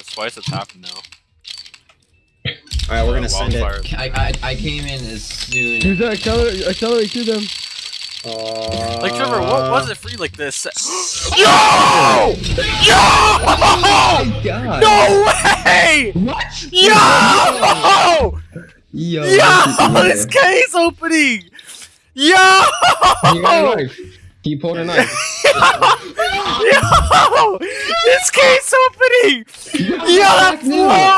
That's twice it's happened now. Alright, we're gonna send it. I, I, I came in as soon. Use that accelerate, accelerate to them. Uh, Like Trevor, what was it for you like this? Yo! Yo! Oh my god! No way! What? Yo! Yo! Yo! This case opening! Yo! He got a knife. He pulled a knife. Yo! This case opening! Yo, that's low!